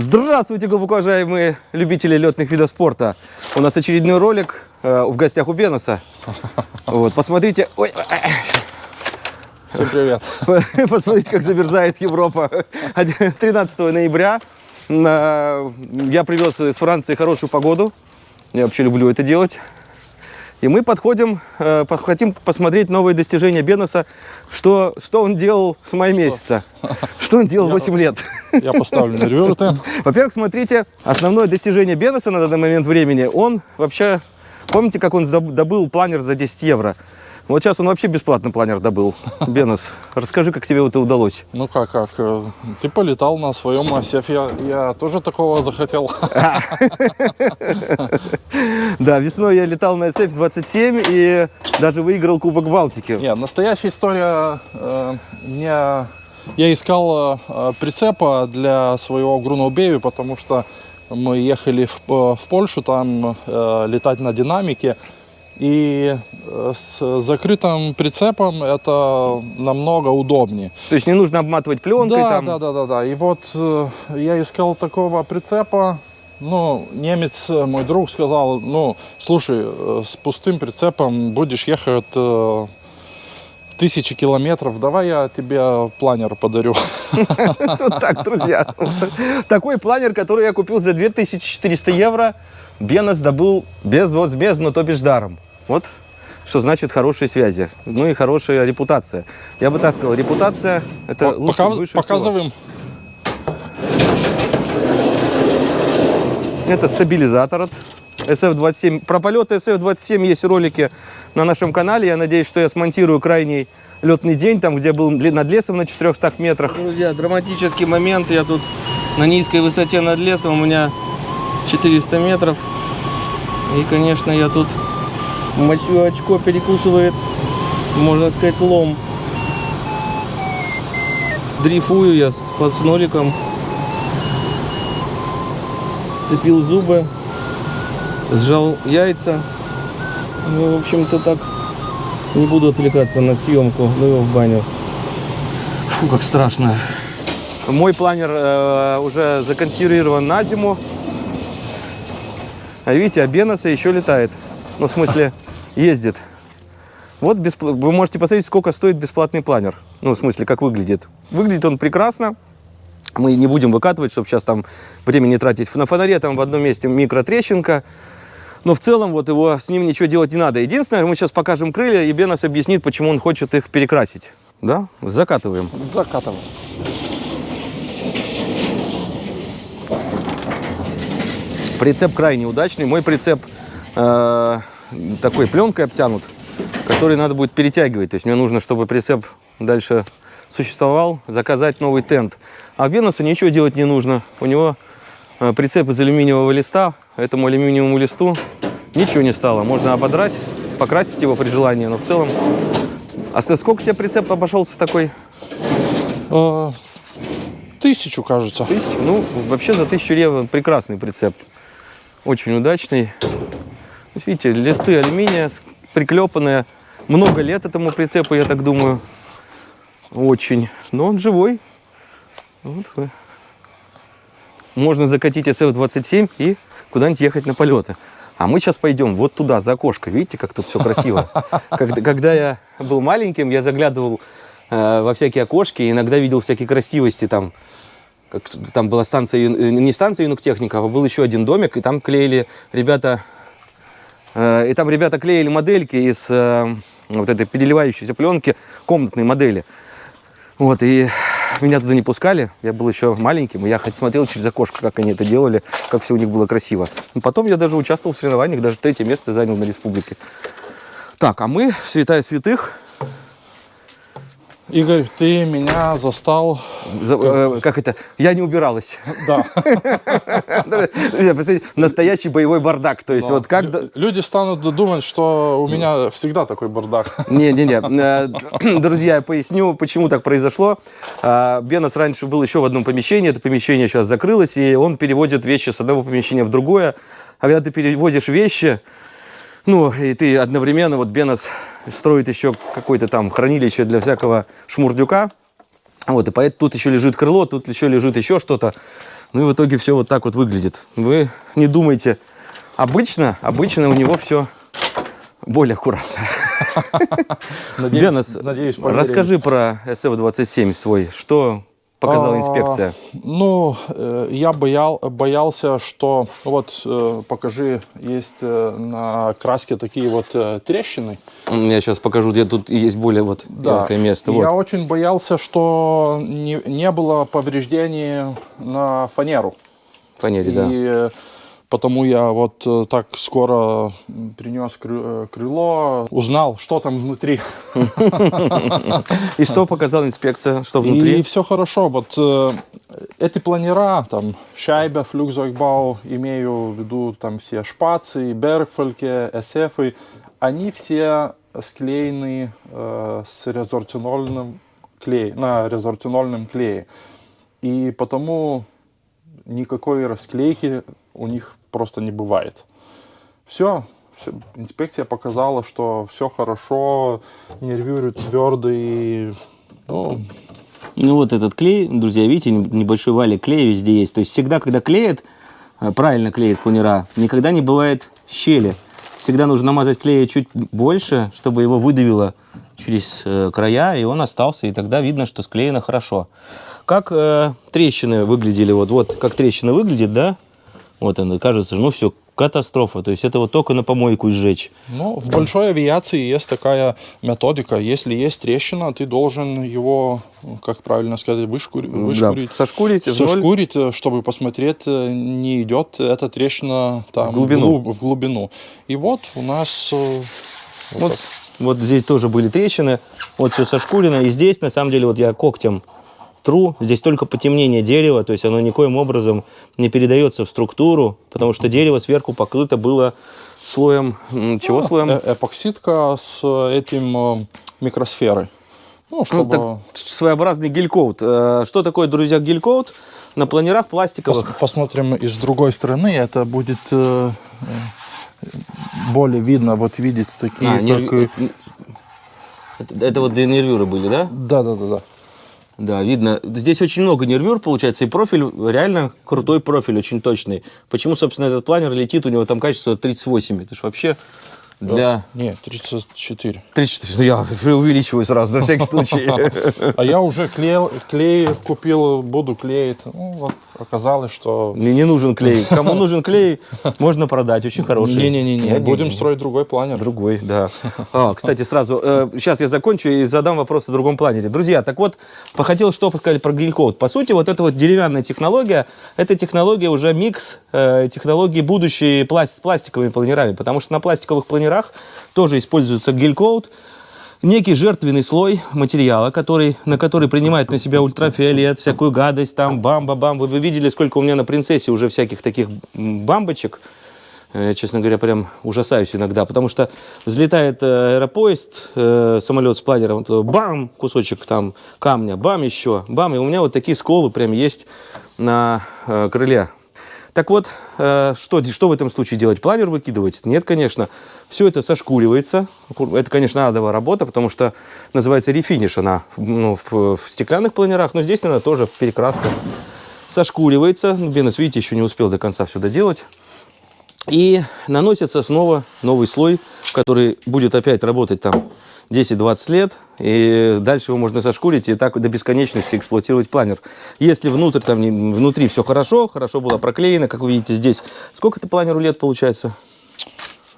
Здравствуйте, глубоко уважаемые любители летных видов спорта. У нас очередной ролик э, в гостях у Беноса. Вот, посмотрите. Ой, Всем привет. посмотрите, как замерзает Европа. 13 ноября на- я привез из Франции хорошую погоду. Я вообще люблю это делать. И мы подходим, э, хотим посмотреть новые достижения Беноса, что, что он делал с мая месяца. Что он делал 8 лет. Я поставлю на реверты. Во-первых, смотрите, основное достижение Беноса на данный момент времени, он вообще, помните, как он добыл планер за 10 евро? Вот сейчас он вообще бесплатно планер добыл. Бенос, расскажи, как тебе это удалось. Ну как, как? э, Ты полетал на своем осефе. Я, я тоже такого захотел. Да, весной я летал на SF-27 и даже выиграл Кубок Балтики. Нет, настоящая история. э, мне, я искал э, прицепа для своего Груноубеви, потому что мы ехали в, в Польшу там летать на динамике. И э, с закрытым прицепом это намного удобнее. То есть не нужно обматывать пленкой Да, там. да, да, да, да. И вот э, я искал такого прицепа. Ну, немец, э, мой друг, сказал, ну, слушай, с пустым прицепом будешь ехать тысячи километров, давай я тебе планер подарю. Вот так, друзья. Такой планер, который я купил за 2400 евро, Бенос добыл безвозмездно, то бишь даром. Вот что значит хорошие связи. Ну и хорошая репутация. Я бы так сказал, репутация это лучше, Показ- выше всего. показываем. Это стабилизатор от SF-27. Про полеты SF-27 есть ролики на нашем канале. Я надеюсь, что я смонтирую крайний летный день, там, где был над лесом на 400 метрах. Друзья, драматический момент. Я тут на низкой высоте над лесом. У меня 400 метров. И, конечно, я тут мочу очко перекусывает, можно сказать, лом. Дрейфую я под с ноликом. Сцепил зубы. Сжал яйца. Ну, в общем-то, так. Не буду отвлекаться на съемку. Ну его в баню. Фу, как страшно. Мой планер э, уже законсервирован на зиму. А видите, а Беноса еще летает. Ну, в смысле, ездит. Вот беспла- вы можете посмотреть, сколько стоит бесплатный планер. Ну, в смысле, как выглядит. Выглядит он прекрасно. Мы не будем выкатывать, чтобы сейчас там времени тратить. На фонаре там в одном месте микротрещинка. Но в целом вот его с ним ничего делать не надо. Единственное, мы сейчас покажем крылья, и Бенос объяснит, почему он хочет их перекрасить. Да? Закатываем. Закатываем. Прицеп крайне удачный. Мой прицеп э, такой пленкой обтянут, который надо будет перетягивать. То есть мне нужно, чтобы прицеп дальше существовал, заказать новый тент. А Бенусу ничего делать не нужно. У него э, прицеп из алюминиевого листа. Этому алюминиевому листу ничего не стало. Можно ободрать, покрасить его при желании, но в целом... А сколько тебе прицеп обошелся такой? Э, Тысячу, кажется. Тысячу? Ну, вообще за тысячу евро прекрасный прицеп. Очень удачный. Видите, листы алюминия приклепанные. Много лет этому прицепу, я так думаю. Очень. Но он живой. Вот. Можно закатить SF-27 и куда-нибудь ехать на полеты. А мы сейчас пойдем вот туда, за окошко. Видите, как тут все красиво? Когда, когда я был маленьким, я заглядывал э, во всякие окошки, иногда видел всякие красивости там. Как, там была станция, э, не станция юнуктехника, а был еще один домик, и там клеили ребята, и там ребята клеили модельки из э, вот этой переливающейся пленки, комнатные модели. Вот, и меня туда не пускали, я был еще маленьким, и я хоть смотрел через окошко, как они это делали, как все у них было красиво. Но потом я даже участвовал в соревнованиях, даже третье место занял на республике. Так, а мы Святая Святых, Игорь, ты меня застал. за- э, как это, я не убиралась. Да. Друзья, посмотрите, настоящий боевой бардак. То есть вот как... Лю- Люди станут думать, что у меня всегда такой бардак. Не-не-не. Э, Друзья, я поясню, почему так произошло. А, Бенос раньше был еще в одном помещении. Это помещение сейчас закрылось, и он переводит вещи с одного помещения в другое. А когда ты перевозишь вещи, ну, и ты одновременно, вот Бенос строит еще какое-то там хранилище для всякого шмурдюка. Вот, и поэтому тут еще лежит крыло, тут еще лежит еще что-то. Ну и в итоге все вот так вот выглядит. Вы не думайте. Обычно, обычно у него все более аккуратно. Надеюсь, Бенес, надеюсь, расскажи про SF-27 свой. Что показала А, инспекция? Ну, э, я боял, боялся, что вот э, покажи, есть э, на краске такие вот трещины. Я сейчас покажу, где тут есть более вот яркое место. Я Вот. очень боялся, что не, не было повреждений на фанеру. Фанере, да. И э, потому я вот э, так скоро принес э, крыло, узнал, что там внутри. И что показала инспекция? Что И внутри? все хорошо. Вот э, эти планера, там, Шайбе, Флюкзойкбау, имею в виду там все шпацы, Бергфольке, СФ, они все склеены э, с резортинольным клей, на резортинольном клее. И потому никакой расклейки у них просто не бывает. Все, инспекция показала, что все хорошо, нервирует твердый, ну, Ну вот этот клей, друзья, видите, небольшой валик клея везде есть. То есть всегда, когда клеят, э, правильно клеят планера, никогда не бывает щели. Всегда нужно намазать клея чуть больше, чтобы его выдавило через э, края, и он остался, и тогда видно, что склеено хорошо. Как э, трещины выглядели, вот, вот как трещина выглядит, да? Вот она, кажется, ну все, катастрофа. То есть это вот только на помойку сжечь. Ну, в большой авиации есть такая методика. Если есть трещина, ты должен его, как правильно сказать, вышкури- вышкурить. Да, сошкурить в ноль. Сошкурить, э, чтобы посмотреть, э, не идет эта трещина там В глубину. глуб- в глубину. И вот у нас э, вот Вот, вот здесь тоже были трещины, вот все сошкурено. И здесь, на самом деле, вот я когтем тру, здесь только потемнение дерева, то есть оно никоим образом не передается в структуру, потому что дерево сверху покрыто было слоем, чего слоем? Э- эпоксидка с этим э, микросферой. Ну, Ну, чтобы... так, своеобразный гель-коут. Э, Что такое, друзья, гель-коут? На планерах Пос- пластиковых. посмотрим и с другой стороны, это будет э, э, более видно, вот видите такие, А, нерв- как, э, это, это вот для нервюры были, да? да, да, да, да. Да, видно. Здесь очень много нервюр получается, и профиль реально крутой профиль, очень точный. Почему, собственно, этот планер летит, у него там качество 38. Это же вообще для... Не, 34. 34. Ну, я преувеличиваю сразу, на всякий случай. А я уже клеил, клей купил, буду клеить. Ну, вот оказалось, что... Мне не нужен клей. Кому нужен клей, можно продать. Очень хороший. Не-не-не, Нет, будем строить другой планер. Другой, да. А, кстати, сразу, э, сейчас я закончу и задам вопрос о другом планере. Друзья, так вот, хотел что сказать про гель-коут. По сути, вот эта вот деревянная технология, это технология уже микс э, технологии будущей пласт- с пластиковыми планерами, потому что на пластиковых планерах тоже используется гель-коут, некий жертвенный слой материала, который, на который принимает на себя ультрафиолет, всякую гадость, там бамба-бам. Вы бы видели, сколько у меня на принцессе уже всяких таких бамбочек. Э, Честно говоря, прям ужасаюсь иногда, потому что взлетает э, аэропоезд, э, самолет с планером, бам, кусочек там камня, бам еще, бам, и у меня вот такие сколы прям есть на э, крыле. Так вот, э, что, что в этом случае делать? Планер выкидывать? Нет, конечно. Все это сошкуривается. Это, конечно, адовая работа, потому что называется рефиниш она ну, в, в стеклянных планерах, но здесь, наверное, тоже перекраска. Сошкуривается. Ну, Бенес, видите, еще не успел до конца все доделать. И наносится снова новый слой, который будет опять работать там 10-20 лет, и дальше его можно сошкурить и так до бесконечности эксплуатировать планер. Если внутрь, там, внутри все хорошо, хорошо было проклеено, как вы видите здесь. Сколько это планеру лет получается?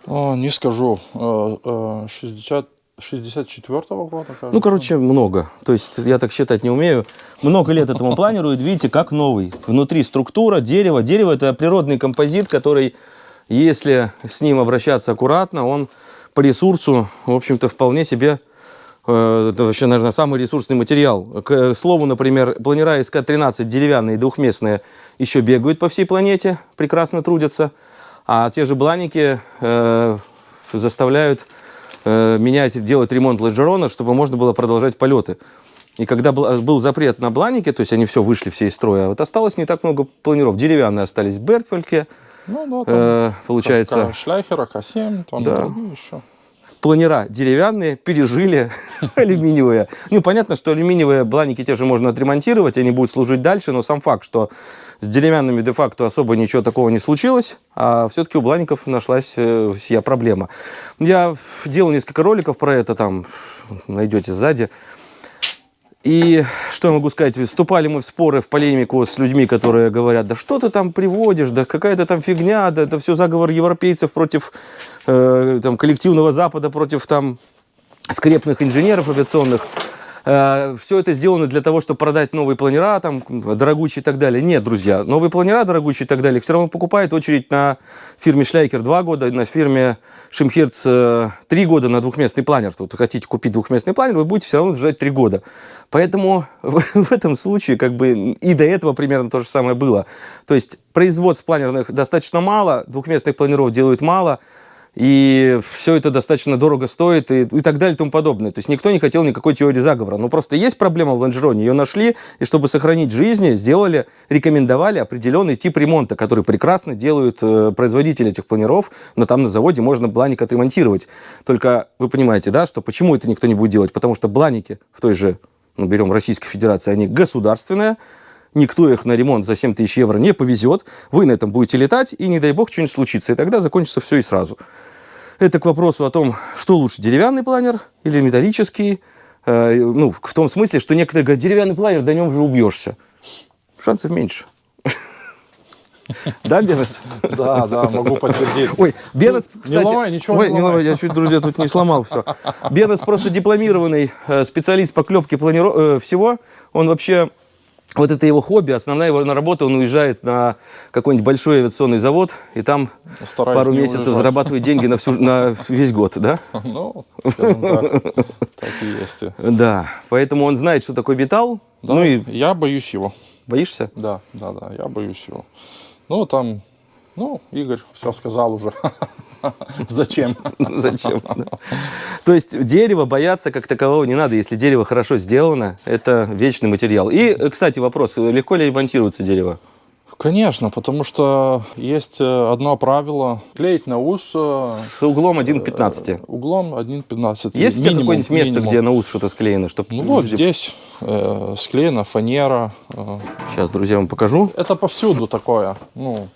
О, не скажу. Э, э, 60, 64-го года? кажется. Ну, короче, много. То есть я так считать не умею. Много лет этому планеру, и видите, как новый. Внутри структура, дерево. Дерево – это природный композит, который, если с ним обращаться аккуратно, он по ресурсу, в общем-то, вполне себе э, это вообще, наверное, самый ресурсный материал. К слову, например, планера СК-13 деревянные, двухместные, еще бегают по всей планете, прекрасно трудятся. А те же бланики э, заставляют э, менять, делать ремонт лонжерона, чтобы можно было продолжать полеты. И когда был, запрет на бланики, то есть они все вышли все из строя, вот осталось не так много планеров. Деревянные остались в Бертфельке, Ну, да, там э, получается. К- Шляхера, К7, там Да. другие еще. планера деревянные пережили алюминиевые. Ну, понятно, что алюминиевые бланики те же можно отремонтировать, они будут служить дальше, но сам факт, что с деревянными де-факто особо ничего такого не случилось, а все-таки у блаников нашлась э, сия проблема. Я делал несколько роликов про это, там найдете сзади. И что я могу сказать, вступали мы в споры, в полемику с людьми, которые говорят, да что ты там приводишь, да какая-то там фигня, да это все заговор европейцев против э, там, коллективного Запада, против там скрепных инженеров авиационных. Э, все это сделано для того, чтобы продать новые планера, там, дорогущие и так далее. Нет, друзья, новые планера, дорогущие и так далее, все равно покупает очередь на фирме Шляйкер 2 года, на фирме Шимхерц 3 года на двухместный планер. Тут хотите купить двухместный планер, вы будете все равно ждать 3 года. Поэтому в этом случае как бы и до этого примерно то же самое было. То есть производств планерных достаточно мало, двухместных планеров делают мало, и все это достаточно дорого стоит и, и так далее и тому подобное. То есть никто не хотел никакой теории заговора. Но просто есть проблема в лонжероне, ее нашли, и чтобы сохранить жизни, сделали, рекомендовали определенный тип ремонта, который прекрасно делают э, производители этих планеров, но там на заводе можно бланик отремонтировать. Только вы понимаете, да, что почему это никто не будет делать? Потому что бланики в той же, ну, берем Российской Федерации, они государственные, никто их на ремонт за 7 тысяч евро не повезет, вы на этом будете летать, и не дай бог что-нибудь случится, и тогда закончится все и сразу. Это к вопросу о том, что лучше, деревянный планер или металлический. Э, ну, в том смысле, что некоторые говорят, деревянный планер, до нем же убьешься. Шансов меньше. Да, Бенес? Да, да, могу подтвердить. Ой, Бенес, кстати... Не ломай, ничего Ой, не ломай, я чуть, друзья, тут не сломал все. Бенес просто дипломированный э, специалист по клепке планиров... э, всего. Он вообще... Вот это его хобби, основная его работа, он уезжает на какой-нибудь большой авиационный завод, и там Стараюсь пару месяцев уезжать. зарабатывает деньги на, всю, на весь год, да? Ну, так, так и есть. Да, поэтому он знает, что такое металл. Да, Ну и я боюсь его. боишься? Да, да, да, я боюсь его. Ну, там, ну, Игорь все сказал уже. Зачем? Зачем? да? То есть дерево бояться как такового не надо. Если дерево хорошо сделано, это вечный материал. И, э, кстати, вопрос, легко ли ремонтируется дерево? Конечно, потому что есть э, одно правило. Клеить на ус э, С углом 1 к 15. углом 1,15. Есть у тебя какое-нибудь место, минимум. где на ус что-то склеено? Чтоб Ну вот люди- здесь э, склеена фанера. э. Сейчас, друзья, вам покажу. Это повсюду такое. Ну,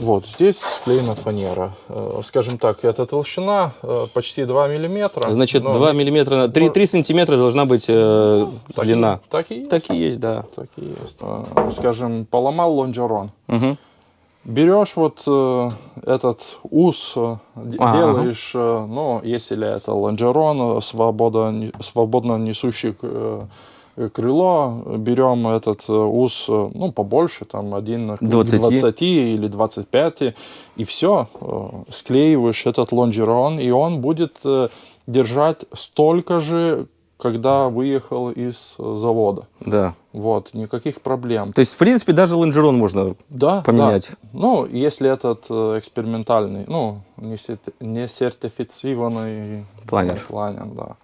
вот здесь склеена фанера. Э, Скажем так, эта толщина э, почти 2 миллиметра. Значит, но 2 миллиметра, на 3, 3 сантиметра должна быть э, так и- длина. Так и есть. Так и есть, да. Так и есть. Э, Скажем, поломал лонжерон. Мгм. Берешь вот э, этот ус, э, Ага. делаешь, э, ну, если это лонжерон, свободно, свободно несущий э, э, крыло, берем этот э, ус, э, ну, побольше, там, один к 20. 20 или 25, и все, склеиваешь этот лонжерон, и он будет э, держать столько же, когда выехал из э, завода. Да. Вот, никаких проблем. То есть, в принципе, даже лонжерон можно Да, поменять. да. Ну, если этот э, экспериментальный, ну, не сертифицированный Планер. планер, да.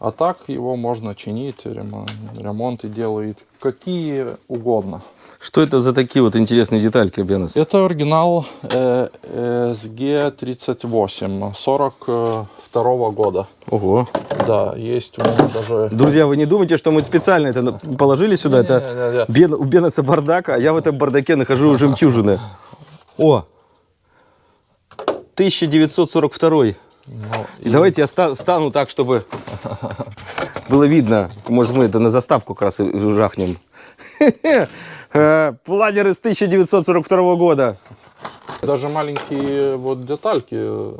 А так его можно чинить, ремон- ремонты делают какие угодно. Что это за такие вот интересные детальки, Бенес? Это оригинал э, SG38 42 года. Ого. Да, есть у меня даже... Друзья, вы не думайте, что мы специально это положили сюда. Это Не-не-не. Бен- у Бенеса бардак, а я в этом бардаке нахожу жемчужины. О! 1942. Ну, И давайте я ста- встану так, чтобы было видно. Может, мы это на заставку как раз и жахнем. Планер из 1942 года. Даже маленькие вот детальки.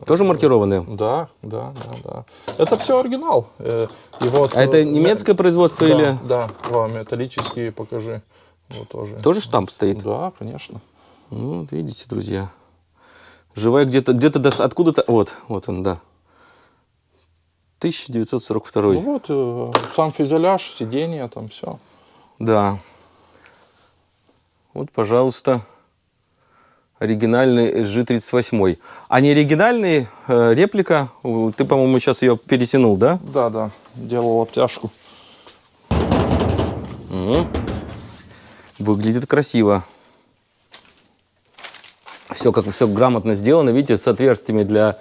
Тоже маркированные? Да, да, да, да. Это все оригинал. Э, И вот, А это э, немецкое производство да, или Да, да, металлические покажи. Вот тоже. тоже штамп стоит? Да, конечно. Ну, вот видите, друзья. Живая где-то, где-то откуда-то... Вот, вот он, да. 1942. Ну вот, э, сам фюзеляж, сиденье, там все. Да. Вот, пожалуйста, оригинальный SG-38. А не оригинальный, э, реплика, ты, по-моему, сейчас ее перетянул, да? Да, да, делал обтяжку. Мгм. Выглядит красиво. Все как все грамотно сделано, видите, с отверстиями для,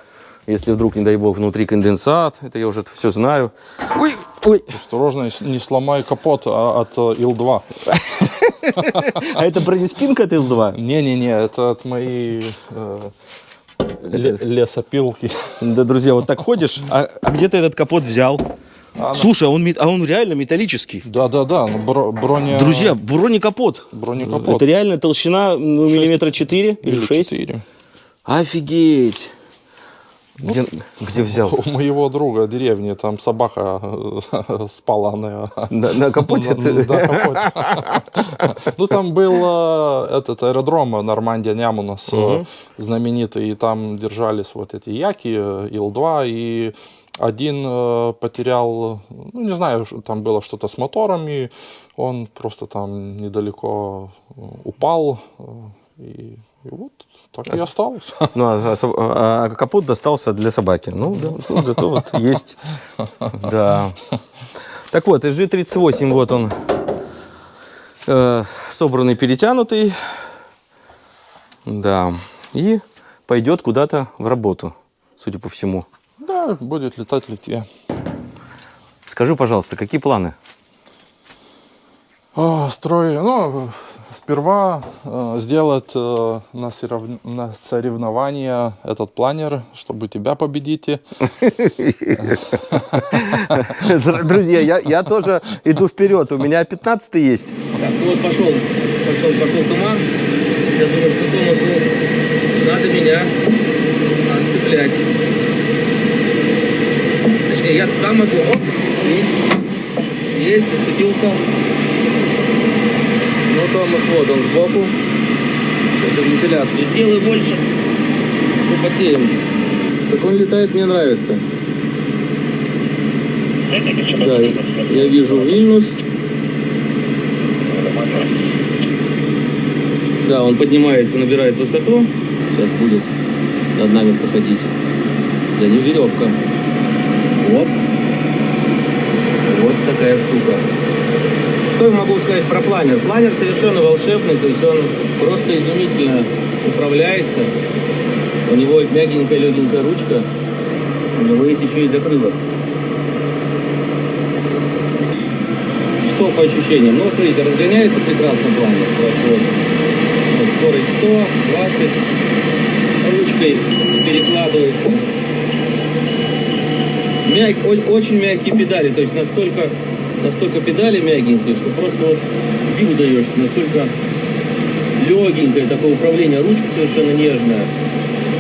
если вдруг, не дай бог, внутри конденсат. Это я уже все знаю. Ой, ой. Осторожно, не сломай капот а, от э, Ил-2. А это бронеспинка от Ил-2? Не-не-не, это от моей э, ле- лесопилки. Да, друзья, вот так ходишь, а, а где ты этот капот взял? Слушай, а он, а он реально металлический. Да-да-да, ну, бро- броня... Друзья, бронекапот. Бронекапот. Это реально толщина ну, миллиметра 4 или Или 6. четыре. Офигеть. Где, где взял? У моего друга в деревне там собака э, спала на... На, на капоте? на- да, капоте. Ну, там был э, этот аэродром Нормандия Нямунас э, знаменитый, и там держались вот эти яки, э, Ил-2, и один э, потерял, ну, не знаю, там было что-то с мотором, и он просто там недалеко э, упал, э, и, и вот так и осталось. Ну, а, со- а- а капот достался для собаки. Ну, да, ну, зато вот есть. Да. Так вот, SG38, вот он, э, собранный, перетянутый. Да. И пойдет куда-то в работу, судя по всему. Будет летать в Литве. Скажи, пожалуйста, какие планы? А, Строй, ну, сперва э, сделать э, на, сорев- на соревнования этот планер, чтобы тебя победить. Др- Друзья, я, я тоже иду вперед. У меня 15 есть. Так, ну вот пошел, пошел, пошел туман. Я думаю, что Томасу надо меня отцеплять. Точнее, я сам могу. Оп, есть, есть, зацепился. Ну, Томас, вот он сбоку. Сейчас вентиляцию сделаю больше. Ну, потеем. Так он летает, мне нравится. Да, я вижу Вильнюс. Да, он поднимается, набирает высоту. Сейчас будет над нами проходить. За ним веревка. Оп. Вот такая штука. Что я могу сказать про планер? Планер совершенно волшебный, то есть он просто изумительно управляется. У него мягенькая, легенькая ручка. У него есть еще и закрылок. Что по ощущениям? Ну, смотрите, разгоняется прекрасно планер. Просто вот вот скорость 100, 20, ручкой перекладывается. Мяг, очень мягкие педали, то есть настолько, настолько педали мягенькие, что просто вот диву даешься, настолько легенькое такое управление, ручка совершенно нежная.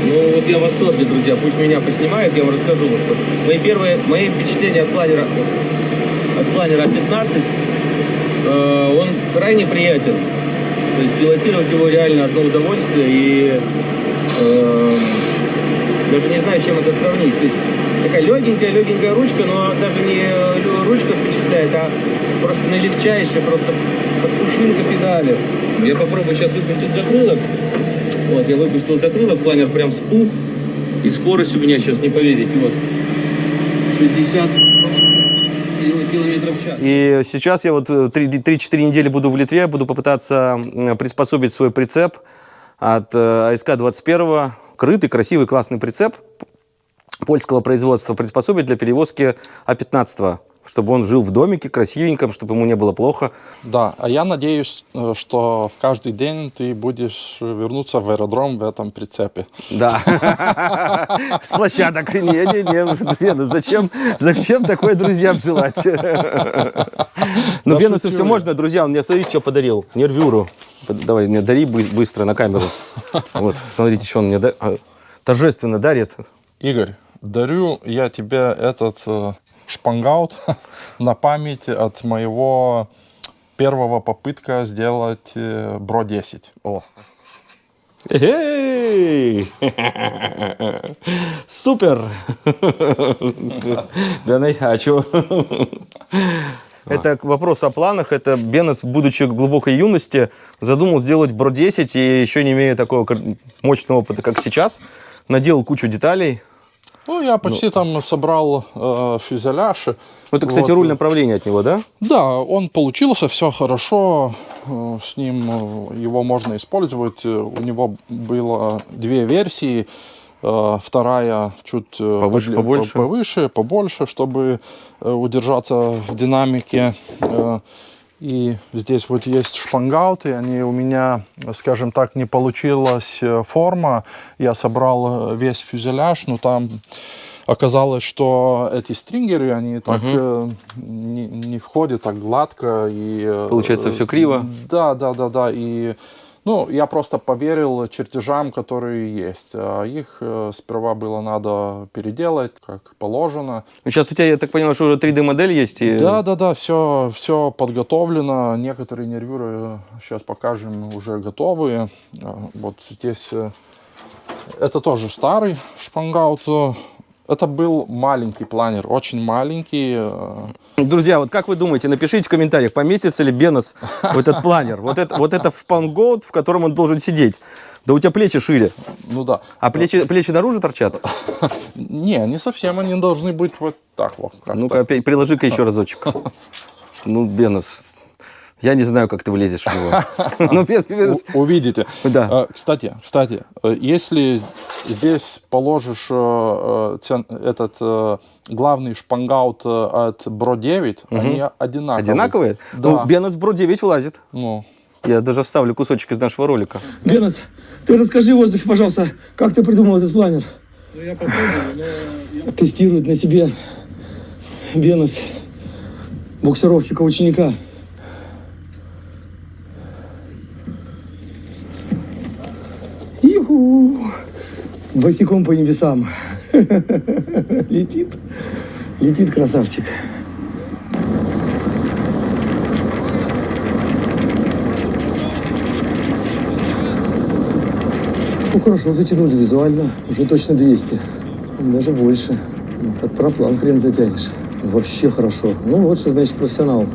Ну вот я в восторге, друзья, пусть меня поснимают, я вам расскажу. Вот Мои первые, мои впечатления от планера, от планера 15, э, он крайне приятен. То есть пилотировать его реально одно удовольствие и э, даже не знаю, чем это сравнить. То есть такая легенькая, легенькая ручка, но даже не лё- ручка впечатляет, а просто наилегчайшая, просто как пушинка педали. Я попробую сейчас выпустить закрылок. Вот, я выпустил закрылок, планер прям спух. И скорость у меня сейчас, не поверите, вот 60 кил- километров в час. И сейчас я вот э, 3-4 недели буду в Литве, буду попытаться приспособить свой прицеп от э, АСК-21. Крытый, красивый, классный прицеп польского производства приспособить для перевозки А-15, чтобы он жил в домике красивеньком, чтобы ему не было плохо. Да, а я надеюсь, э, что в каждый день ты будешь вернуться в аэродром в этом прицепе. Да. С площадок. Не, не, не. Бена, зачем, зачем такое друзьям желать? Ну, Бенусу все можно, друзья. Он мне, смотрите, что подарил. Нервюру. Давай, мне дари бы- быстро на камеру. Вот, смотрите, что он мне а, торжественно дарит. Игорь, дарю я тебе этот э, шпангаут на память от моего первого попытка сделать э, Бро 10. О. Эй! Супер! Бена, а чё? Это к вопросу о планах. Это Бенес, будучи в глубокой юности, задумал сделать Бро 10 и еще не имея такого мощного опыта, как сейчас, наделал кучу деталей. Ну, я почти там собрал э, фюзеляж. Это, кстати, Вот. руль направления от него, да? Да, он получился, все хорошо. э, С ним э, его можно использовать. Э, У него было две версии. Вторая чуть Повыше, побольше? по- повыше, побольше, чтобы удержаться в динамике. И здесь вот есть шпангауты, они у меня, скажем так, не получилась э, форма. Я собрал э, весь фюзеляж, но там оказалось, что эти стрингеры, они так э, не, не входят так гладко. И, Получается, всё криво? Да, да, да, да. И ну, я просто поверил чертежам, которые есть. А их э, сперва было надо переделать, как положено. Сейчас у тебя, я так понимаю, что уже 3D-модель есть? И... Да, да, да, все, все подготовлено. Некоторые нервюры сейчас покажем уже готовые. А, Вот здесь э, это тоже старый шпангаут. Это был маленький планер, очень маленький. э, Друзья, вот как вы думаете, напишите в комментариях, поместится ли Бенос в этот планер? Вот это, вот это шпангоут, в котором он должен сидеть. Да у тебя плечи шире. Ну да. А плечи, плечи наружу торчат? Не, не совсем они должны быть вот так вот. Ну-ка, приложи-ка еще разочек. Ну, Бенос, я не знаю, как ты влезешь в него. Ну, увидите. Да. Э, Кстати, кстати, э, если здесь положишь э, э, этот главный шпангаут от Бро 9, они одинаковые. Одинаковые? Да. Ну, Бенос Бро 9 влазит. Ну, Я даже вставлю кусочек из нашего ролика. Бенос, ты расскажи в воздухе, пожалуйста, как ты придумал этот планер? Ну, я попробую, но Тестирует на себе Бенос, буксировщика-ученика. Босиком по небесам. Летит. Летит красавчик. Ну хорошо, затянули визуально. Уже точно 200. Даже больше. Так проплан хрен затянешь. Вообще хорошо. Ну вот что значит профессионал.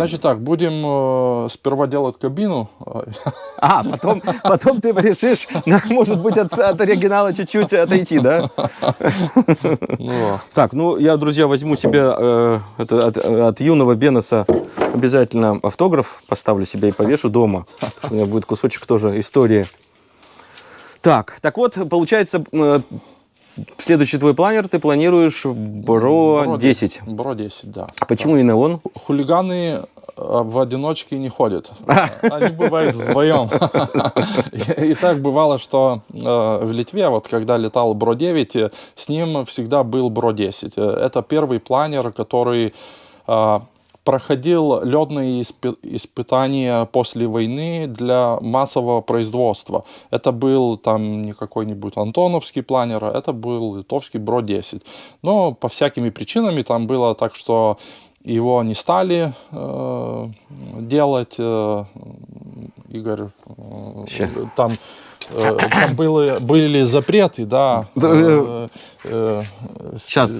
Значит так, будем э, сперва делать кабину. А, потом, потом ты решишь, может быть, от, от оригинала чуть-чуть отойти, да? Ну, Так, ну я, друзья, возьму себе э, это, от, от юного Беноса обязательно автограф, поставлю себе и повешу дома, потому что у меня будет кусочек тоже истории. Так, так вот, получается, э, следующий твой планер ты планируешь Бро 10. Бро 10, да. А почему именно он? Хулиганы э, в одиночке не ходят. Они бывают вдвоем. И так бывало, что э, в Литве, вот когда летал Бро-9, э, с ним всегда был Бро-10. Э, Это первый планер, который проходил ледные испы- испытания после войны для массового производства. Это был там не какой-нибудь антоновский планер, а это был литовский Бро-10. Но по всякими причинами там было так, что его не стали э, делать. э, Игорь, э, Ща. там, там были, были запреты, да. Да, э, э, Сейчас.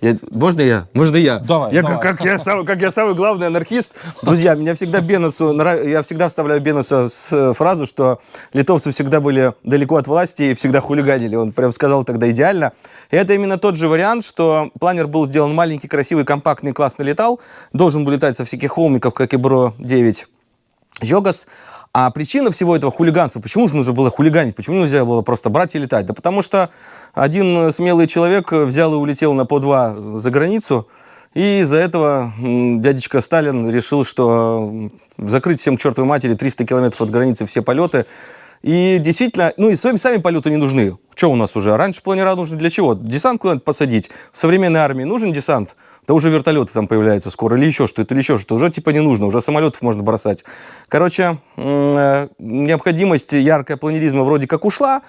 Я- можно я? Можно я? Давай, я, давай. Как, как я сам, как я самый главный анархист. Друзья, меня всегда Беносу, нрав- я всегда вставляю Беносу с э, фразу, что литовцы всегда были далеко от власти и всегда хулиганили. Он прям сказал тогда идеально. И это именно тот же вариант, что планер был сделан маленький, красивый, компактный, классно летал. Должен был летать со всяких холмиков, как и Бро-9 Йогас. А причина всего этого хулиганства, почему же нужно было хулиганить, почему нельзя было просто брать и летать? Да потому что один смелый человек взял и улетел на по два за границу, и из-за этого дядечка Сталин решил, что закрыть всем чертовой матери 300 километров от границы все полеты. И действительно, ну и сами, сами полеты не нужны. Что у нас уже? Раньше планера нужны для чего? Десант куда-то посадить. В современной армии нужен десант? Да уже вертолеты там появляются скоро, или еще что-то, или еще что-то. Уже типа не нужно, уже самолетов можно бросать. Короче, э, необходимость яркая планеризма вроде как ушла,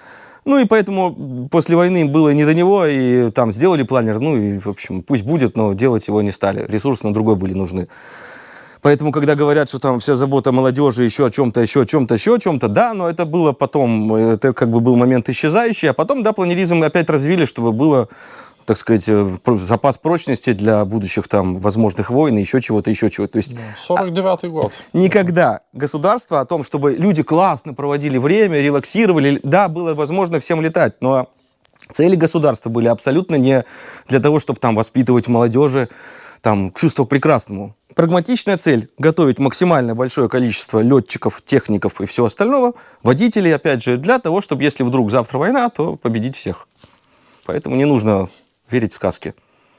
ну и поэтому после войны было не до него, и там сделали планер, ну и, в общем, пусть будет, но делать его не стали. Ресурсы на другой были нужны. Поэтому, когда говорят, что там вся забота молодежи еще о чем-то, еще о чем-то, еще о чем-то, да, но это было потом, это как бы был момент исчезающий, а потом, да, планеризм опять развили, чтобы было так сказать, э, запас прочности для будущих там возможных войн и еще чего-то, еще чего-то. То есть 49-й год. никогда государство о том, чтобы люди классно проводили время, релаксировали, да, было возможно всем летать, но цели государства были абсолютно не для того, чтобы там воспитывать молодежи там чувство к прекрасному. Прагматичная цель – готовить максимально большое количество летчиков, техников и всего остального, водителей, опять же, для того, чтобы, если вдруг завтра война, то победить всех. Поэтому не нужно верить в сказки.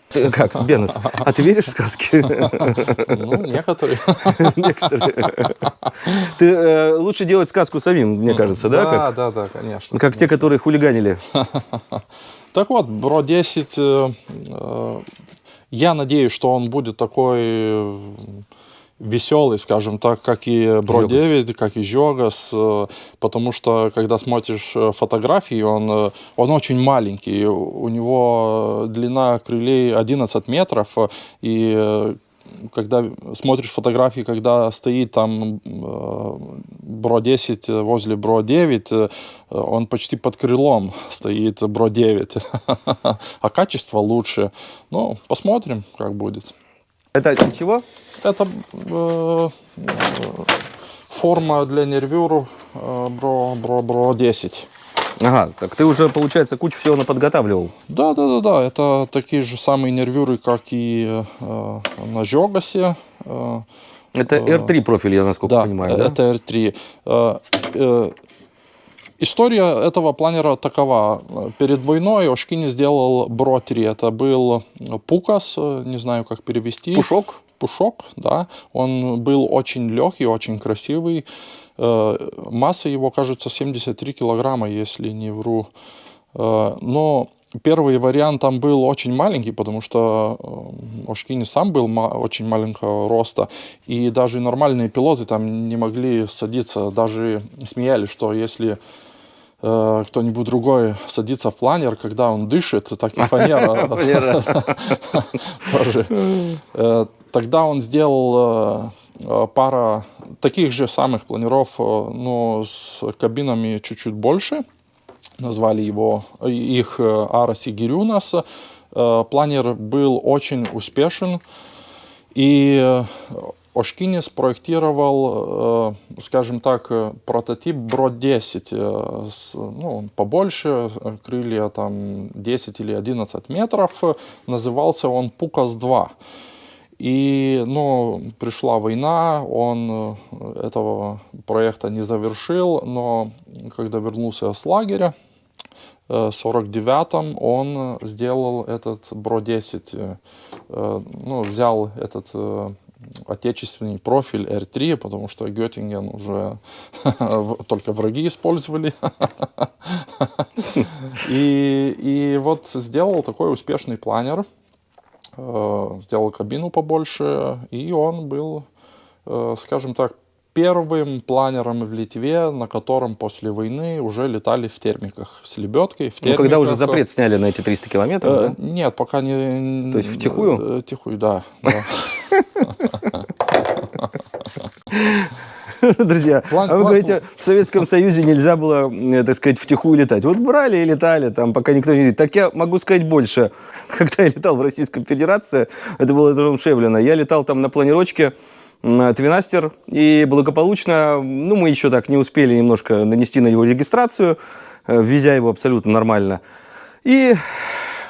Ты Как, Бенес, а ты веришь в сказки? Ну, некоторые. Некоторые. Ты э, лучше делать сказку самим, мне кажется, да? Да, Как, да, да, конечно. как те, которые хулиганили. Так вот, Бро 10, э, э, я надеюсь, что он будет такой э, веселый, скажем так, как и Бро Жогас. 9, как и Жогас, потому что, когда смотришь э, фотографии, он, э, он очень маленький, у него длина крылей 11 метров, и э, когда смотришь фотографии, когда стоит там э, Бро 10 возле Бро 9, э, он почти под крылом стоит Бро 9, а качество лучше. Ну, посмотрим, как будет. Это чего? Это э, э, форма для нервюр э, Бро, Бро, Бро 10. Ага, так ты уже, получается, кучу всего наподготавливал. Да, да, да, да, это такие же самые нервюры, как и э, на Жогасе. э, Это R3 профиль, я насколько Да, понимаю, да? это R3. Э, э, История этого планера такова. Перед войной Ошкини сделал Бро 3. Это был Пукас, э, не знаю, как перевести. Пушок? Пушок, да. Он был очень легкий, очень красивый. Э, Масса его, кажется, 73 килограмма, если не вру. Э, Но первый вариант там был очень маленький, потому что э, Ошкини сам был очень маленького роста, и даже нормальные пилоты там не могли садиться, даже смеялись, что если э, кто-нибудь другой садится в планер, когда он дышит, так и фанера тоже. Тогда он сделал э, э, пара таких же самых планеров, э, но с кабинами чуть-чуть больше. Назвали его, их э, Арас и Гирюнас. Э, Планер был очень успешен. И Ошкини спроектировал, скажем так, прототип Бро 10. э, с, ну, он побольше, крылья там 10 или 11 метров. Назывался он Пукас 2. И, ну, пришла война, он э, этого проекта не завершил, но когда вернулся с лагеря, э, в 49-м он сделал этот Бро-10, э, ну, взял этот отечественный профиль R3, потому что Геттинген уже только враги использовали. И, и вот сделал такой успешный планер, сделал кабину побольше, и он был, э, скажем так, первым планером в Литве, на котором после войны уже летали в термиках с лебедкой. В Ну, когда уже термиках. запрет сняли на эти 300 километров, Э, да? Нет, пока не... То есть втихую? Э, Втихую, да. Друзья, План- а вы план- говорите, в Советском Союзе нельзя было, так сказать, втихую летать. Вот брали и летали, там, пока никто не видит. Так я могу сказать больше. Когда я летал в Российской Федерации, это было аэродром Шевлина, я летал там на планировочке Твинастер, и благополучно, ну, мы еще так не успели немножко нанести на его регистрацию, э, везя его абсолютно нормально. И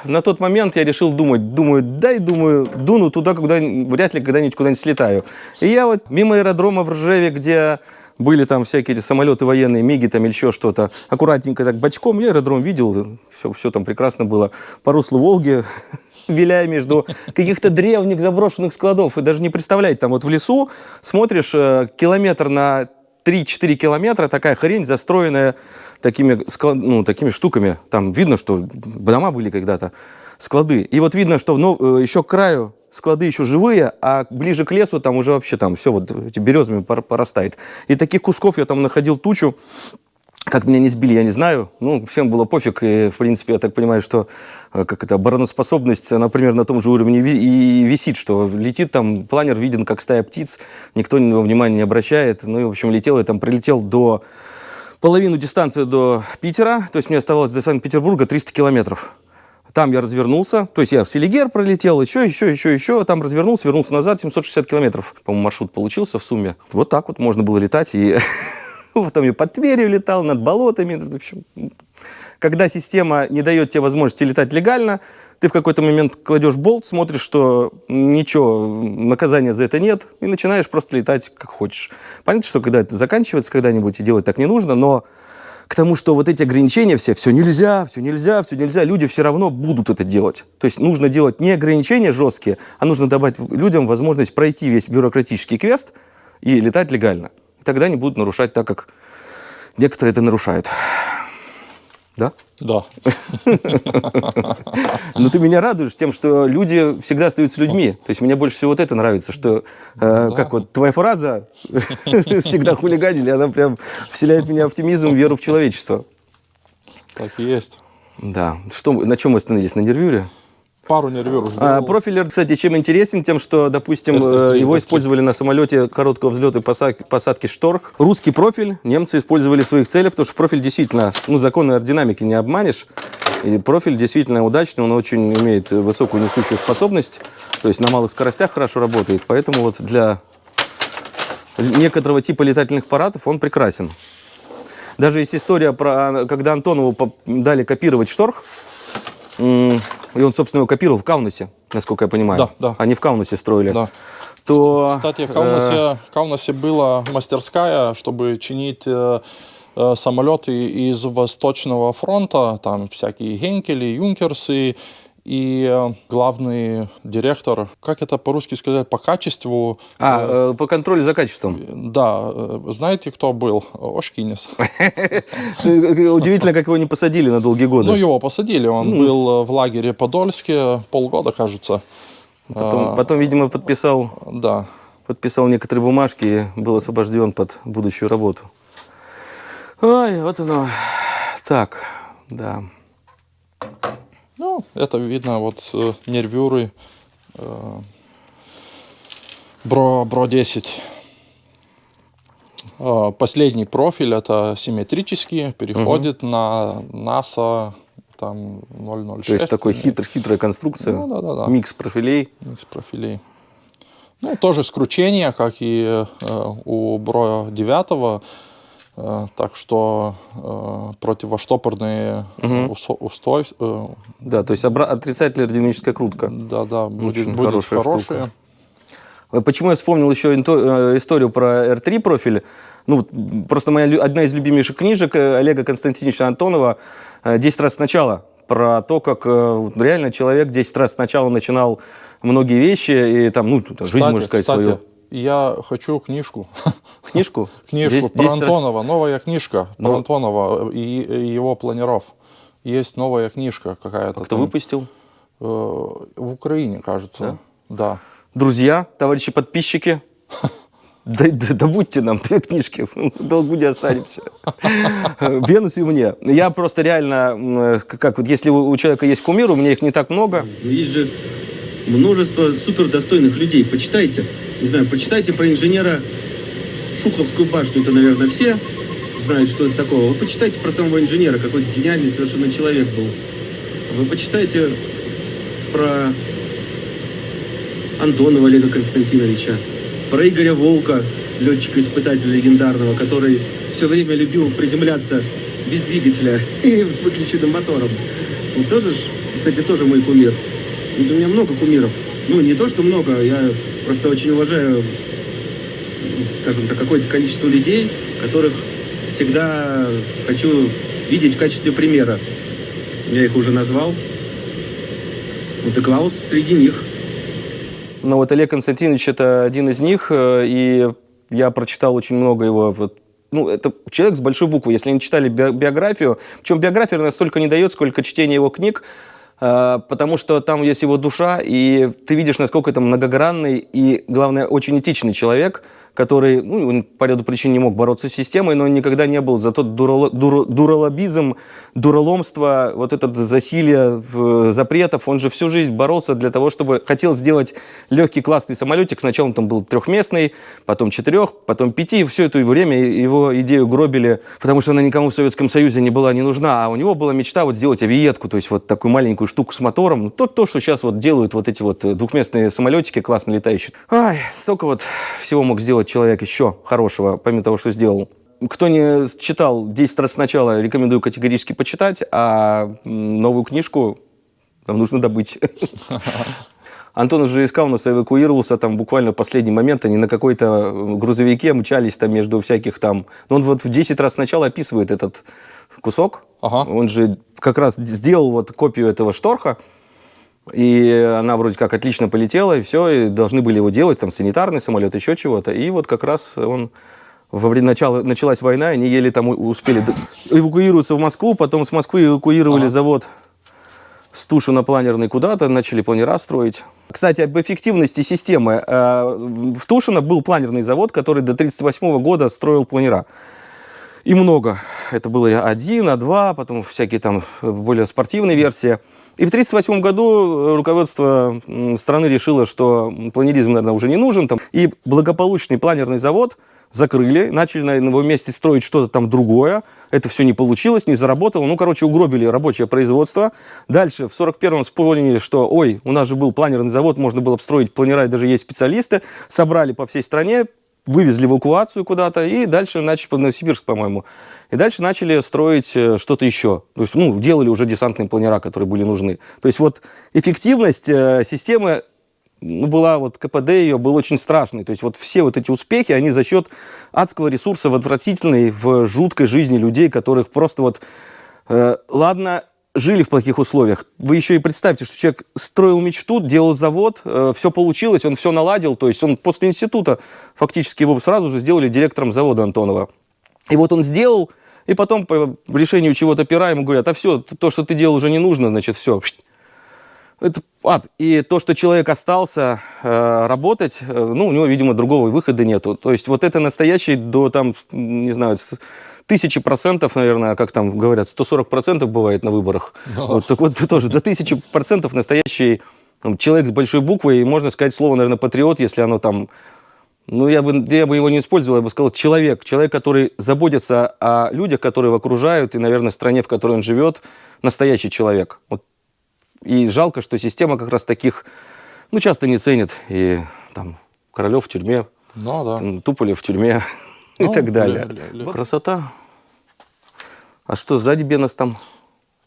на тот момент я решил думать, думаю, дай, думаю, дуну туда, куда вряд ли когда-нибудь куда-нибудь слетаю. И я вот мимо аэродрома в Ржеве, где были там всякие эти самолеты военные, миги там или еще что-то, аккуратненько так бочком, я аэродром видел, все, все там прекрасно было. По руслу Волги, виляя между каких-то древних заброшенных складов, и даже не представляете, там вот в лесу смотришь э, километр на 3-4 километра, такая хрень, застроенная такими, склад- ну, такими штуками. Там видно, что дома были когда-то, склады. И вот видно, что ну, э, еще к краю склады еще живые, а ближе к лесу там уже вообще там все вот эти березами пор- порастает. И таких кусков я там находил тучу. Как меня не сбили, я не знаю. Ну, всем было пофиг. И, в принципе, я так понимаю, что э, как это, обороноспособность, она примерно на том же уровне и висит, что летит там, планер виден, как стая птиц, никто на него внимания не обращает. Ну и, в общем, летел я там, прилетел до половину дистанции до Питера, то есть мне оставалось до Санкт-Петербурга 300 километров. Там я развернулся, то есть я в Селигер пролетел, еще, еще, еще, еще, там развернулся, вернулся назад, 760 километров, по-моему, маршрут получился в сумме. Вот так вот можно было летать, и потом я под Тверью летал, над болотами, в общем. Когда система не дает тебе возможности летать легально, ты в какой-то момент кладешь болт, смотришь, что ничего, наказания за это нет, и начинаешь просто летать как хочешь. Понятно, что когда это заканчивается когда-нибудь, и делать так не нужно, но к тому, что вот эти ограничения все, все нельзя, все нельзя, все нельзя, люди все равно будут это делать. То есть нужно делать не ограничения жесткие, а нужно давать людям возможность пройти весь бюрократический квест и летать легально. И тогда они будут нарушать так, как некоторые это нарушают. Да? Да. Но ты меня радуешь тем, что люди всегда остаются людьми. То есть мне больше всего вот это нравится, что, э, как вот твоя фраза «всегда хулиганили», она прям вселяет меня оптимизм, веру в человечество. Так и есть. Да. Что, на чем мы остановились? На нервюре? Пару нервюр А, сделал. профилер, кстати, чем интересен? Тем, что, допустим, F3, э, его F3. использовали на самолете короткого взлета и посадки, посадки «Шторх». Русский профиль немцы использовали в своих целях, потому что профиль действительно, ну, законы аэродинамики не обманешь. И профиль действительно удачный, он очень имеет высокую несущую способность, то есть на малых скоростях хорошо работает, поэтому вот для некоторого типа летательных аппаратов он прекрасен. Даже есть история про, когда Антонову дали копировать шторх, и он, собственно, его копировал в Каунасе, насколько я понимаю. Да, да. Они в Каунасе строили. Да. То, Кстати, в э, Каунасе, в Каунасе была мастерская, чтобы чинить э, э, самолеты из Восточного фронта, там всякие Хенкели, Юнкерсы, и э, главный директор, как это по-русски сказать, по качеству, а, э, по контролю за качеством. да, э, знаете, кто был? Ошкинес. Удивительно, как его не посадили на долгие годы. Ну, его посадили, он был э, в лагере Подольске полгода, кажется. потом, потом, видимо, подписал, Да. подписал некоторые бумажки и был освобожден под будущую работу. Ой, вот оно. Так, да. Ну, это видно, вот э, нервюры э, Бро, Бро 10. Э, Последний профиль это симметрический, переходит на NASA там 006. То есть такой хитр, хитрая конструкция, Ну, да, да, да. микс профилей. Микс профилей. Ну, тоже скручение, как и э, у Бро 9. Э, так что э, противоштопорные усо- устой, э, Да, то есть отрицательная аэродинамическая крутка. да, да, будет, Очень будет хорошая хорошие. штука. Э, Почему я вспомнил еще э, историю про R3 профиль? Ну, просто моя одна из любимейших книжек Олега Константиновича Антонова э, «10 раз сначала». Про то, как реально человек 10 раз сначала начинал многие вещи, и там, ну, жизнь, можно сказать, кстати, свою. Я хочу книжку. Книжку? Книжку 10 про 10 раз- Антонова, новая книжка про Ну. Антонова и, и его планеров. Есть новая книжка какая-то. Кто там, выпустил? э, в Украине, кажется. Да. Друзья, товарищи подписчики, да, да- добудьте нам две книжки, в долгу не останемся. Венус и мне. Я просто реально, м, как вот если у человека есть кумир, у меня их не так много. Но есть же множество супердостойных людей. Почитайте. Не знаю, почитайте про инженера Шуховскую башню. Это, наверное, все знают, что это такое. Вы почитайте про самого инженера, какой гениальный совершенно человек был. Вы почитайте про Антонова Олега Константиновича, про Игоря Волка, летчика-испытателя легендарного, который все время любил приземляться без двигателя и с выключенным мотором. Он тоже, кстати, тоже мой кумир. Вот у меня много кумиров. Ну, не то, что много, я просто очень уважаю, скажем так, какое-то количество людей, которых всегда хочу видеть в качестве примера. Я их уже назвал. Вот и Клаус среди них. Но вот Олег Константинович это один из них, э, и я прочитал очень много его. вот, Ну, это человек с большой буквы. Если не читали би- биографию, причем биография настолько не дает, сколько чтение его книг, потому что там есть его душа, и ты видишь, насколько это многогранный и, главное, очень этичный человек, который, ну, он по ряду причин не мог бороться с системой, но он никогда не был за тот дурало, дур, дуралобизм, дураломство, вот этот засилие э, запретов. Он же всю жизнь боролся для того, чтобы хотел сделать легкий классный самолетик. Сначала он там был трехместный, потом четырех, потом пяти. И все это время его идею гробили, потому что она никому в Советском Союзе не была не нужна. А у него была мечта вот сделать авиетку, то есть вот такую маленькую штуку с мотором. То, то что сейчас вот делают вот эти вот двухместные самолетики классно летающие. Ай, столько вот всего мог сделать человек еще хорошего, помимо того, что сделал. Кто не читал 10 раз сначала, рекомендую категорически почитать, а новую книжку нам нужно добыть. Антон уже искал нас, эвакуировался там буквально в последний момент. Они на какой-то грузовике мчались там между всяких там... Но он вот в 10 раз сначала описывает этот кусок. Ага. Он же как раз сделал вот копию этого шторха. И она вроде как отлично полетела, и все, и должны были его делать, там, санитарный самолет, еще чего-то. И вот как раз он во время начала, началась война, они еле там успели эвакуироваться в Москву, потом с Москвы эвакуировали Ага. завод с Тушина планерный куда-то, начали планера строить. Кстати, об эффективности системы. Э, В Тушино был планерный завод, который до 1938 года строил планера. И много. Это было и один, а два, потом всякие там э, более спортивные версии. И в 1938 году э, руководство страны решило, что планеризм, наверное, уже не нужен. Там, и благополучный планерный завод закрыли, начали на его месте строить что-то там другое. Это все не получилось, не заработало. Ну, короче, угробили рабочее производство. Дальше в 41-м вспомнили, что, ой, у нас же был планерный завод, можно было бы строить планера, и даже есть специалисты. Собрали по всей стране, вывезли эвакуацию куда-то, и дальше начали, под Новосибирск, по-моему, и дальше начали строить э, что-то еще. То есть, ну, делали уже десантные планера, которые были нужны. То есть, вот эффективность э, системы ну, была вот КПД ее был очень страшный. То есть вот все вот эти успехи, они за счет адского ресурса в отвратительной, в жуткой жизни людей, которых просто вот, э, ладно, жили в плохих условиях. Вы еще и представьте, что человек строил мечту, делал завод, все получилось, он все наладил. То есть он после института фактически его сразу же сделали директором завода Антонова. И вот он сделал, и потом по решению чего-то пера ему говорят, а все, то, что ты делал, уже не нужно, значит, все. Это ад. И то, что человек остался э, работать, э, ну, у него, видимо, другого выхода нету. То есть вот это настоящий до, там, не знаю, тысячи процентов, наверное, как там говорят, 140 процентов бывает на выборах. Вот, так вот тоже до тысячи процентов настоящий там, человек с большой буквой, и можно сказать слово, наверное, патриот, если оно там ну, я бы, я бы его не использовал, я бы сказал человек. Человек, который заботится о людях, которые его окружают, и, наверное, в стране, в которой он живет, настоящий человек. Вот. И жалко, что система как раз таких, ну, часто не ценит. И там Королев в тюрьме, Ну да. Туполев в тюрьме и Ну, так далее. ля- ля- ля. Вот Красота. А что сзади Бенос там?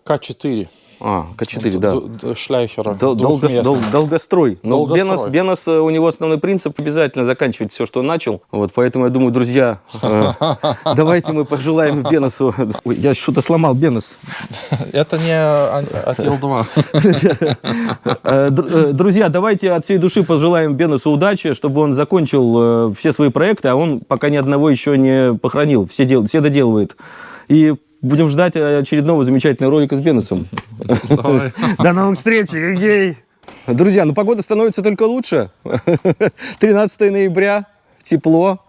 К4. А, К4, да. Д- Шляйхера. Дол- долго- дол- долгострой. Но Долгострой. Бенос, Бенос, э, у него основной принцип обязательно заканчивать все, что он начал. Вот, поэтому я думаю, друзья, э, давайте мы пожелаем Беносу. Ой, я что-то сломал Бенос. Это не а- Атил-2. Э, др- Друзья, давайте от всей души пожелаем Беносу удачи, чтобы он закончил все свои проекты, а он пока ни одного еще не похоронил, все, дел, все доделывает. И будем ждать очередного замечательного ролика с Беносом. До новых встреч, гей! Друзья, ну погода становится только лучше. 13 ноября, тепло.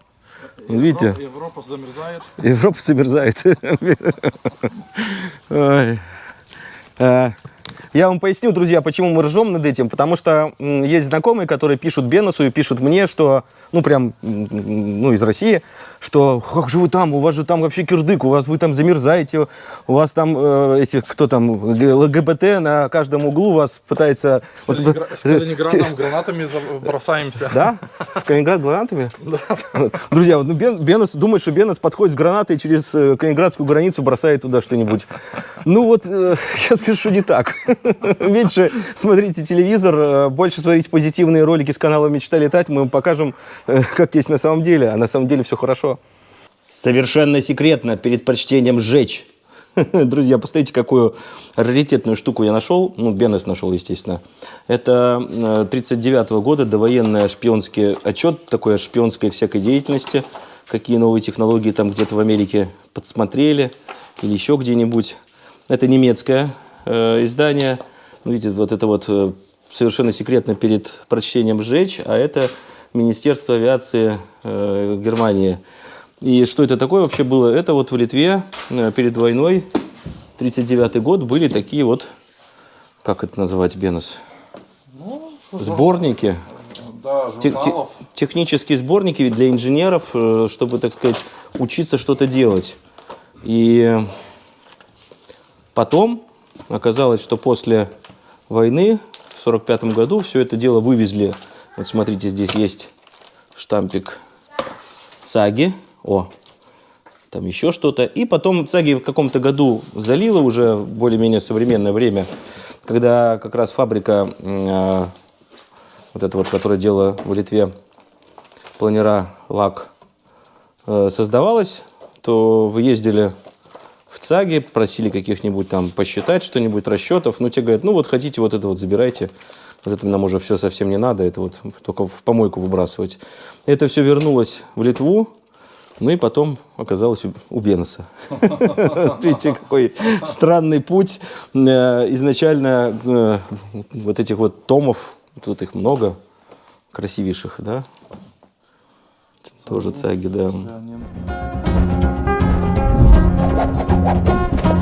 Видите, Европа замерзает. Европа замерзает. Я вам поясню, друзья, почему мы ржем над этим. Потому что есть знакомые, которые пишут Бенусу и пишут мне, что, ну, прям, ну, из России, что как же вы там, у вас же там вообще кирдык, у вас вы там замерзаете, у вас там э, эти, кто там, ЛГБТ на каждом углу вас пытается... С, вот- Калинингра- с Калининградом гранатами бросаемся. да? В Калининград гранатами? Друзья, вот, ну, Бен- Бенос думает, что Бенос подходит с гранатой через э, калининградскую границу, бросает туда что-нибудь. Ну вот, э, я скажу, что не так. Меньше смотрите телевизор, э, больше смотрите позитивные ролики с канала «Мечта летать». Мы вам покажем, э, как есть на самом деле, а на самом деле все хорошо. Совершенно секретно перед прочтением «Сжечь». Друзья, посмотрите, какую раритетную штуку я нашел. Ну, Бенес нашел, естественно. Это 1939 года довоенный шпионский отчет, такой о шпионской всякой деятельности. Какие новые технологии там где-то в Америке подсмотрели или еще где-нибудь. Это немецкое э, издание. Ну, видите, вот это вот э, совершенно секретно перед прочтением «Сжечь», а это Министерства авиации э, Германии. И что это такое вообще было? Это вот в Литве э, перед войной, 39 год, были такие вот, как это называть, Бенус? Сборники. Да, Те- те- технические сборники для инженеров, э, чтобы, так сказать, учиться что-то делать. И потом оказалось, что после войны в 45 году все это дело вывезли. Вот смотрите, здесь есть штампик ЦАГИ. О, там еще что-то. И потом ЦАГИ в каком-то году залило уже более-менее современное время, когда как раз фабрика а, вот эта вот, которая делала в Литве планера лак, э, создавалась, то вы ездили в ЦАГе, просили каких-нибудь там посчитать что-нибудь, расчетов. Ну, те говорят, ну вот хотите, вот это вот забирайте. Вот это нам уже все совсем не надо, это вот только в помойку выбрасывать. Это все вернулось в Литву, ну и потом оказалось у-. Вот Видите, какой странный путь. Э, Изначально э, вот этих вот томов, тут их много, красивейших, да? Тоже цаги, да. Thank you.